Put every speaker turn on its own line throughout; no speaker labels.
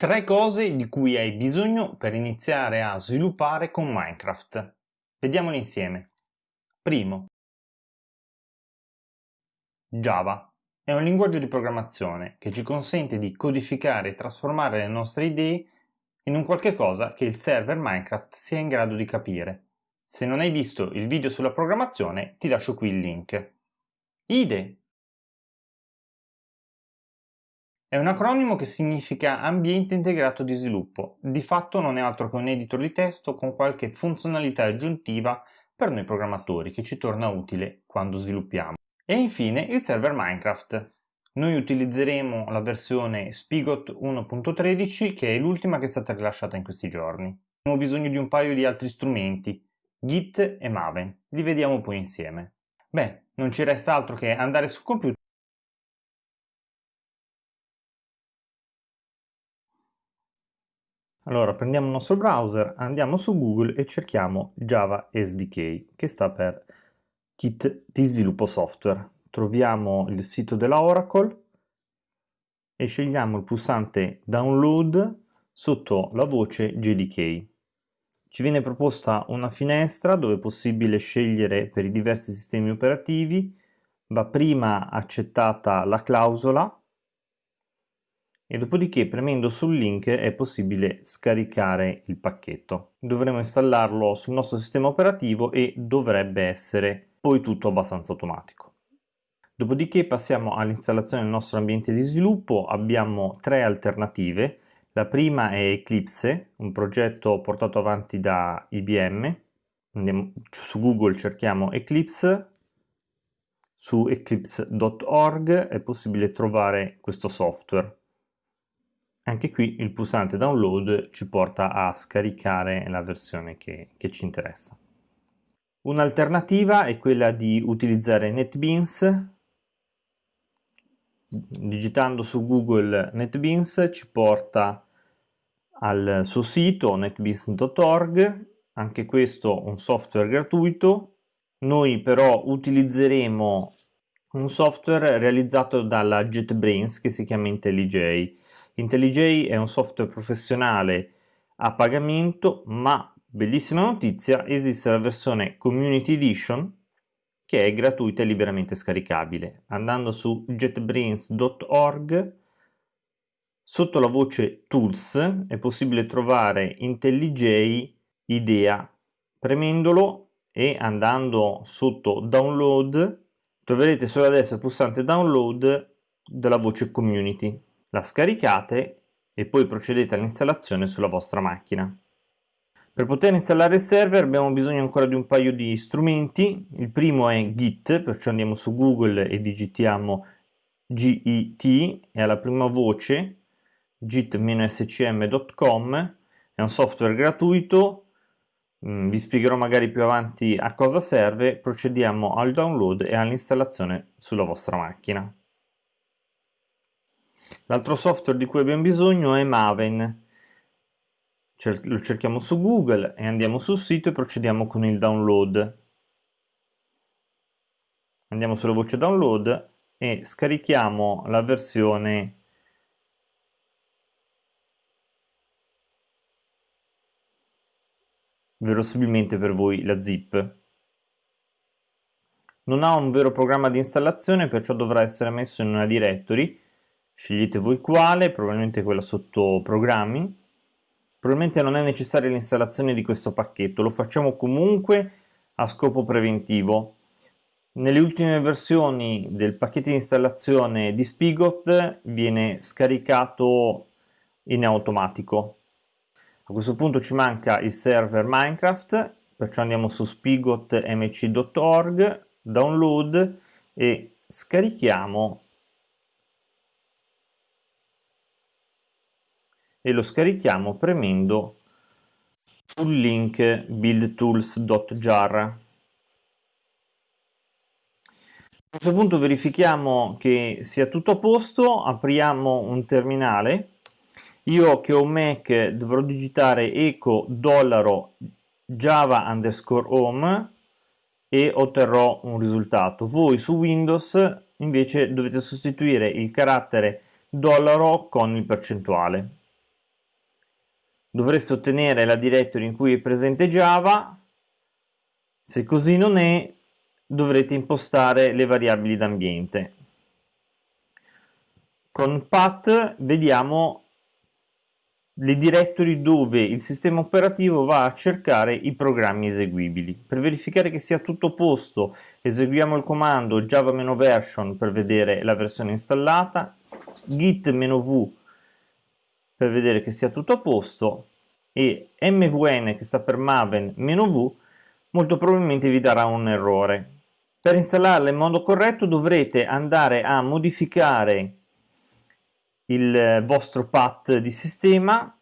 Tre cose di cui hai bisogno per iniziare a sviluppare con Minecraft. Vediamole insieme. Primo. Java è un linguaggio di programmazione che ci consente di codificare e trasformare le nostre idee in un qualche cosa che il server Minecraft sia in grado di capire. Se non hai visto il video sulla programmazione ti lascio qui il link. IDE è un acronimo che significa Ambiente Integrato di Sviluppo. Di fatto non è altro che un editor di testo con qualche funzionalità aggiuntiva per noi programmatori che ci torna utile quando sviluppiamo. E infine il server Minecraft. Noi utilizzeremo la versione Spigot 1.13 che è l'ultima che è stata rilasciata in questi giorni. Abbiamo bisogno di un paio di altri strumenti, Git e Maven. Li vediamo poi insieme. Beh, non ci resta altro che andare sul computer Allora prendiamo il nostro browser, andiamo su Google e cerchiamo Java SDK, che sta per Kit di sviluppo software. Troviamo il sito della Oracle e scegliamo il pulsante Download sotto la voce JDK. Ci viene proposta una finestra dove è possibile scegliere per i diversi sistemi operativi, va prima accettata la clausola e dopodiché premendo sul link è possibile scaricare il pacchetto. Dovremo installarlo sul nostro sistema operativo e dovrebbe essere poi tutto abbastanza automatico. Dopodiché passiamo all'installazione del nostro ambiente di sviluppo, abbiamo tre alternative. La prima è Eclipse, un progetto portato avanti da IBM. Andiamo su Google cerchiamo Eclipse, su eclipse.org è possibile trovare questo software. Anche qui il pulsante download ci porta a scaricare la versione che, che ci interessa. Un'alternativa è quella di utilizzare NetBeans. Digitando su Google NetBeans ci porta al suo sito netbeans.org, anche questo un software gratuito. Noi però utilizzeremo un software realizzato dalla JetBrains che si chiama IntelliJ IntelliJ è un software professionale a pagamento, ma bellissima notizia, esiste la versione Community Edition che è gratuita e liberamente scaricabile. Andando su jetbrains.org, sotto la voce Tools è possibile trovare IntelliJ IDEA. Premendolo e andando sotto Download troverete sulla destra il pulsante Download della voce Community la scaricate e poi procedete all'installazione sulla vostra macchina. Per poter installare il server abbiamo bisogno ancora di un paio di strumenti, il primo è Git, perciò andiamo su Google e digitiamo GIT e alla prima voce git-scm.com, è un software gratuito, mm, vi spiegherò magari più avanti a cosa serve, procediamo al download e all'installazione sulla vostra macchina. L'altro software di cui abbiamo bisogno è Maven. Lo cerchiamo su Google e andiamo sul sito e procediamo con il download. Andiamo sulla voce download e scarichiamo la versione verosimilmente per voi la zip. Non ha un vero programma di installazione perciò dovrà essere messo in una directory scegliete voi quale, probabilmente quella sotto programmi. Probabilmente non è necessaria l'installazione di questo pacchetto, lo facciamo comunque a scopo preventivo. Nelle ultime versioni del pacchetto di installazione di Spigot viene scaricato in automatico. A questo punto ci manca il server Minecraft, perciò andiamo su spigotmc.org, download e scarichiamo e lo scarichiamo premendo sul link buildtools.jar. A questo punto verifichiamo che sia tutto a posto, apriamo un terminale. Io che ho un Mac dovrò digitare eco dollaro java underscore home e otterrò un risultato. Voi su Windows invece dovete sostituire il carattere dollaro con il percentuale. Dovreste ottenere la directory in cui è presente Java, se così non è dovrete impostare le variabili d'ambiente. Con path vediamo le directory dove il sistema operativo va a cercare i programmi eseguibili. Per verificare che sia tutto a posto eseguiamo il comando java-version per vedere la versione installata, git-v per vedere che sia tutto a posto e mvn che sta per maven-v molto probabilmente vi darà un errore. Per installarla in modo corretto dovrete andare a modificare il vostro path di sistema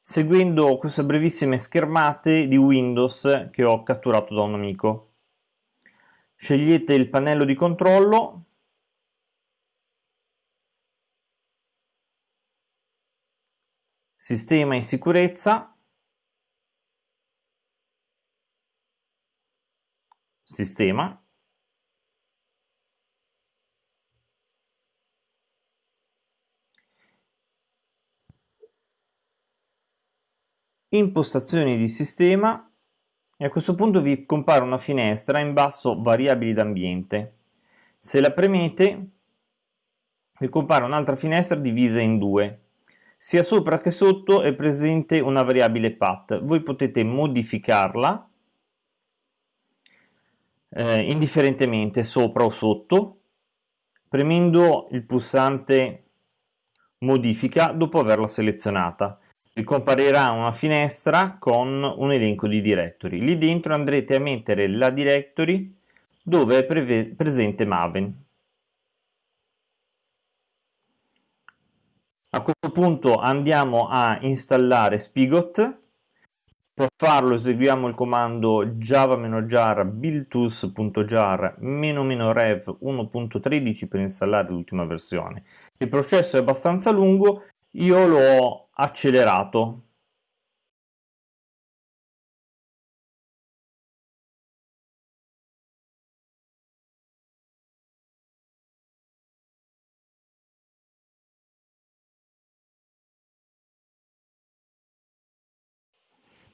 seguendo queste brevissime schermate di Windows che ho catturato da un amico. Scegliete il pannello di controllo Sistema in sicurezza Sistema impostazioni di sistema e a questo punto vi compare una finestra in basso variabili d'ambiente. Se la premete vi compare un'altra finestra divisa in due. Sia sopra che sotto è presente una variabile path. Voi potete modificarla eh, indifferentemente sopra o sotto premendo il pulsante modifica dopo averla selezionata vi comparirà una finestra con un elenco di directory. Lì dentro andrete a mettere la directory dove è pre presente Maven. A questo punto andiamo a installare Spigot. Per farlo eseguiamo il comando java-jar buildtools.jar rev 1.13 per installare l'ultima versione. Il processo è abbastanza lungo, io l'ho accelerato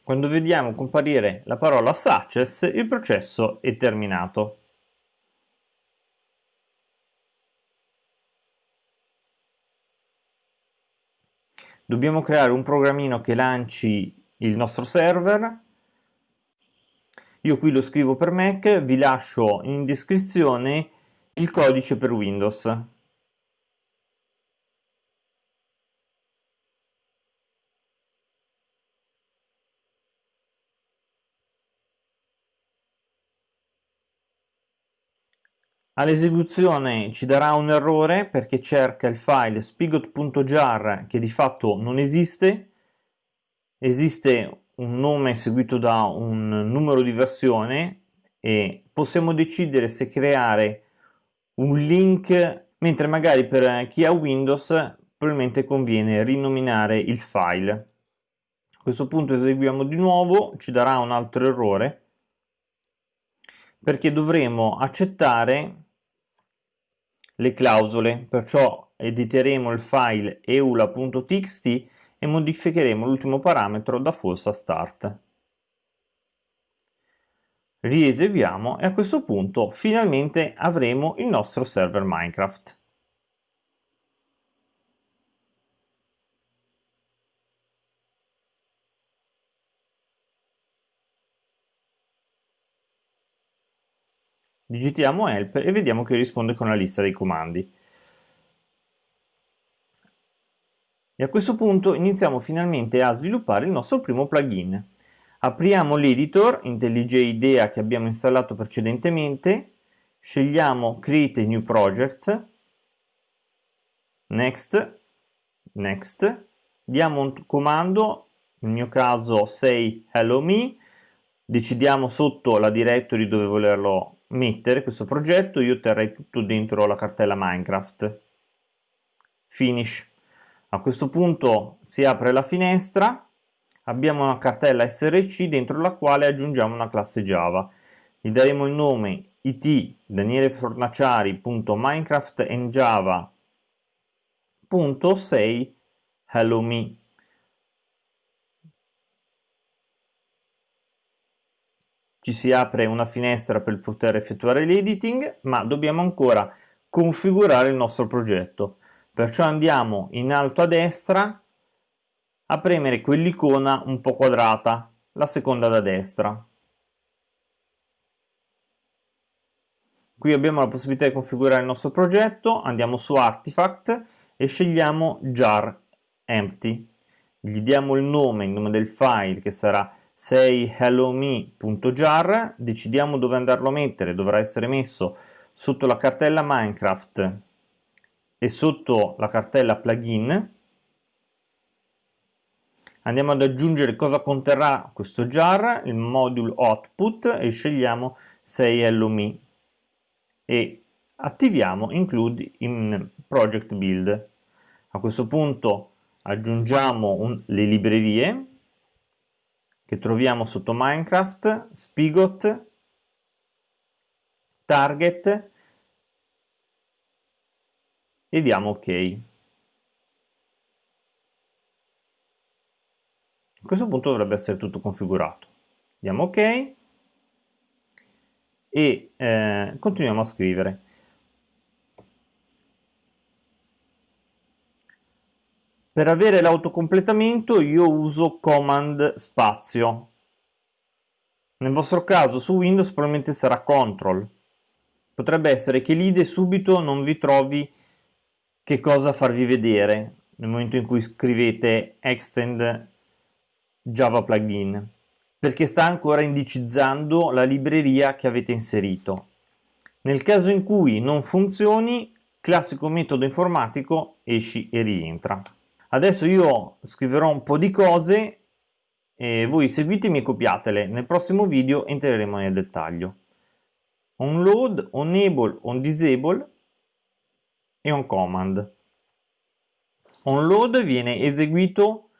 Quando vediamo comparire la parola success, il processo è terminato. dobbiamo creare un programmino che lanci il nostro server io qui lo scrivo per Mac, vi lascio in descrizione il codice per Windows. All'esecuzione ci darà un errore perché cerca il file spigot.jar che di fatto non esiste, esiste un nome seguito da un numero di versione e possiamo decidere se creare un link mentre magari per chi ha Windows probabilmente conviene rinominare il file. A questo punto eseguiamo di nuovo, ci darà un altro errore perché dovremo accettare le clausole, perciò editeremo il file eula.txt e modificheremo l'ultimo parametro da false a start. Rieseguiamo e a questo punto finalmente avremo il nostro server Minecraft. Digitiamo help e vediamo che risponde con la lista dei comandi. E a questo punto iniziamo finalmente a sviluppare il nostro primo plugin. Apriamo l'editor IntelliJ IDEA che abbiamo installato precedentemente, scegliamo Create New Project, Next, Next, diamo un comando, nel mio caso say hello me, decidiamo sotto la directory dove volerlo mettere questo progetto io terrei tutto dentro la cartella Minecraft. Finish. A questo punto si apre la finestra, abbiamo una cartella src dentro la quale aggiungiamo una classe Java. Gli daremo il nome it danielefornaciari.minecraft and java.say hello me. Ci si apre una finestra per poter effettuare l'editing, ma dobbiamo ancora configurare il nostro progetto. Perciò andiamo in alto a destra a premere quell'icona un po' quadrata, la seconda da destra. Qui abbiamo la possibilità di configurare il nostro progetto, andiamo su Artifact e scegliamo jar empty. Gli diamo il nome, il nome del file che sarà 6hellome.jar, decidiamo dove andarlo a mettere, dovrà essere messo sotto la cartella Minecraft e sotto la cartella plugin. Andiamo ad aggiungere cosa conterrà questo jar, il module output e scegliamo 6LOME e attiviamo include in project build. A questo punto aggiungiamo un, le librerie che troviamo sotto Minecraft, Spigot, Target e diamo ok. A questo punto dovrebbe essere tutto configurato. Diamo ok e eh, continuiamo a scrivere. Per avere l'autocompletamento io uso command spazio. Nel vostro caso su Windows probabilmente sarà control. Potrebbe essere che l'IDE subito non vi trovi che cosa farvi vedere nel momento in cui scrivete extend Java plugin, perché sta ancora indicizzando la libreria che avete inserito. Nel caso in cui non funzioni, classico metodo informatico, esci e rientra. Adesso io scriverò un po' di cose e voi seguitemi e copiatele. Nel prossimo video entreremo nel dettaglio. On load, on enable, on disable e on command. On load viene eseguito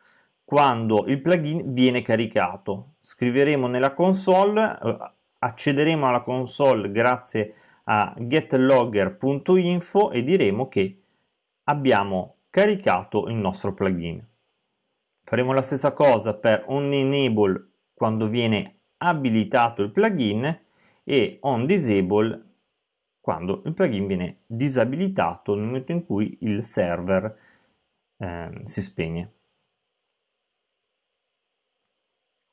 quando il plugin viene caricato. Scriveremo nella console, eh, accederemo alla console grazie a getlogger.info e diremo che abbiamo caricato il nostro plugin. Faremo la stessa cosa per onEnable quando viene abilitato il plugin e onDisable quando il plugin viene disabilitato nel momento in cui il server eh, si spegne.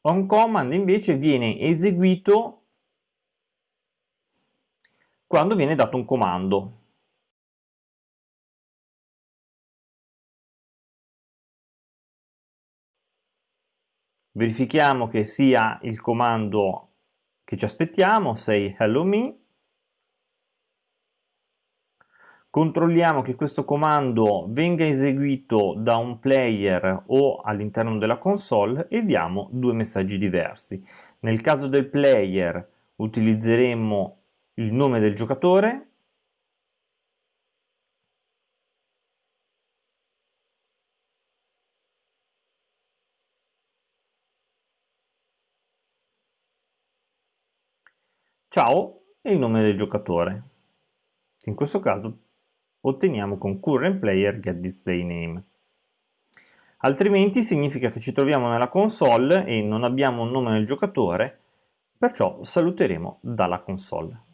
On command invece viene eseguito quando viene dato un comando. Verifichiamo che sia il comando che ci aspettiamo, say hello me, controlliamo che questo comando venga eseguito da un player o all'interno della console e diamo due messaggi diversi. Nel caso del player utilizzeremo il nome del giocatore ciao e il nome del giocatore. In questo caso otteniamo con current player get display name. Altrimenti significa che ci troviamo nella console e non abbiamo un nome del giocatore, perciò saluteremo dalla console.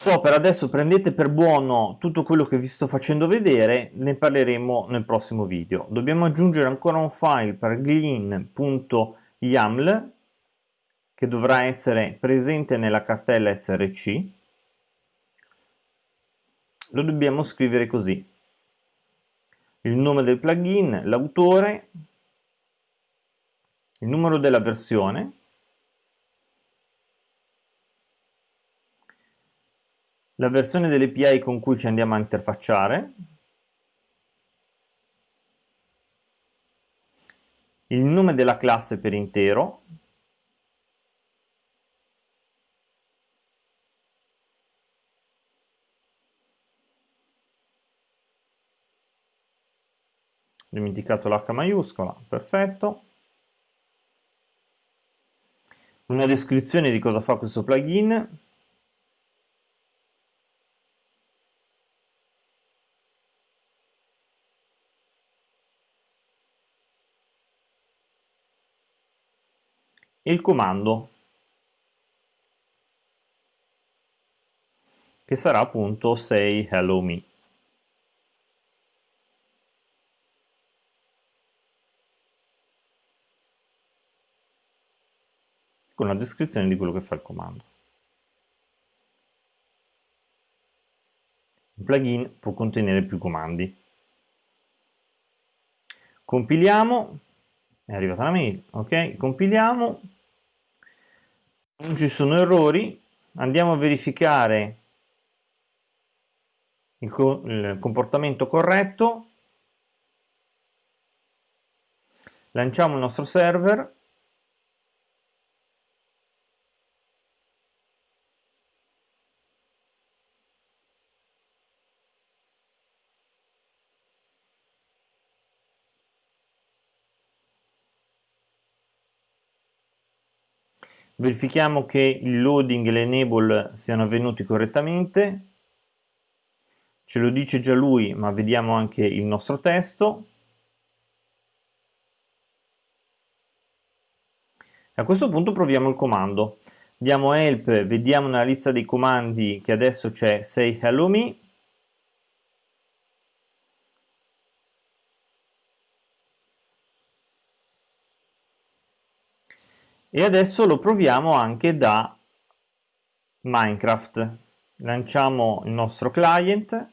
So, per adesso prendete per buono tutto quello che vi sto facendo vedere, ne parleremo nel prossimo video. Dobbiamo aggiungere ancora un file per glean.yaml che dovrà essere presente nella cartella src lo dobbiamo scrivere così il nome del plugin, l'autore, il numero della versione la versione dell'API con cui ci andiamo a interfacciare il nome della classe per intero dimenticato l'H maiuscola, perfetto. Una descrizione di cosa fa questo plugin. Il comando che sarà appunto say hello me. con la descrizione di quello che fa il comando. Un plugin può contenere più comandi. Compiliamo, è arrivata la mail, ok? Compiliamo, non ci sono errori, andiamo a verificare il, co il comportamento corretto, lanciamo il nostro server, verifichiamo che il loading e l'enable siano avvenuti correttamente. Ce lo dice già lui ma vediamo anche il nostro testo. A questo punto proviamo il comando. Diamo help vediamo nella lista dei comandi che adesso c'è say hello me e adesso lo proviamo anche da Minecraft. Lanciamo il nostro client.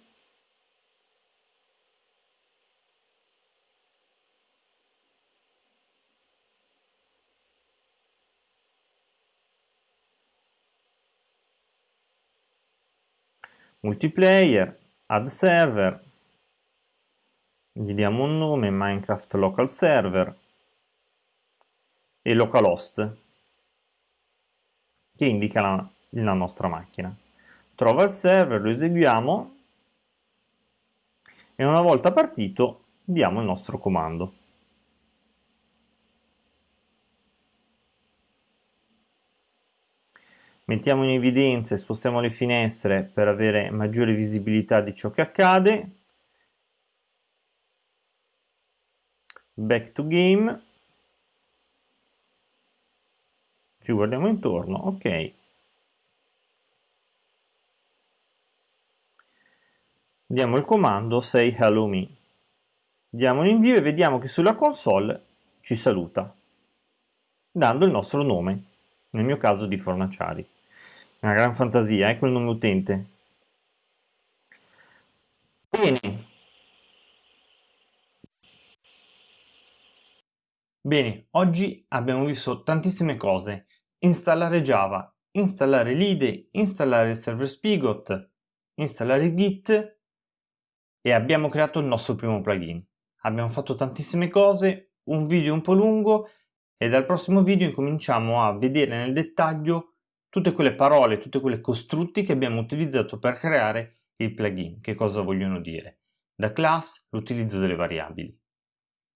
Multiplayer add server. Gli diamo un nome Minecraft local server e localhost che indica la, la nostra macchina. Trova il server, lo eseguiamo e una volta partito diamo il nostro comando. Mettiamo in evidenza e spostiamo le finestre per avere maggiore visibilità di ciò che accade. Back to game ci guardiamo intorno, ok. Diamo il comando say hello me. Diamo un invio e vediamo che sulla console ci saluta, dando il nostro nome, nel mio caso di Fornaciari. Una gran fantasia, ecco il nome utente. Bene. Bene, oggi abbiamo visto tantissime cose installare Java, installare l'IDE, installare il server Spigot, installare Git e abbiamo creato il nostro primo plugin. Abbiamo fatto tantissime cose, un video un po' lungo e dal prossimo video incominciamo a vedere nel dettaglio tutte quelle parole, tutte quelle costrutti che abbiamo utilizzato per creare il plugin. Che cosa vogliono dire? Da class, l'utilizzo delle variabili.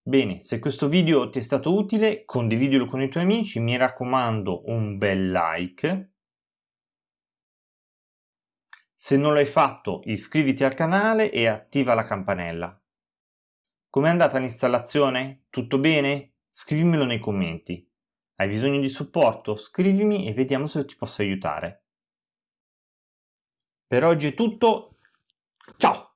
Bene, se questo video ti è stato utile, condividilo con i tuoi amici, mi raccomando un bel like. Se non l'hai fatto, iscriviti al canale e attiva la campanella. Com'è andata l'installazione? Tutto bene? Scrivimelo nei commenti. Hai bisogno di supporto? Scrivimi e vediamo se ti posso aiutare. Per oggi è tutto. Ciao!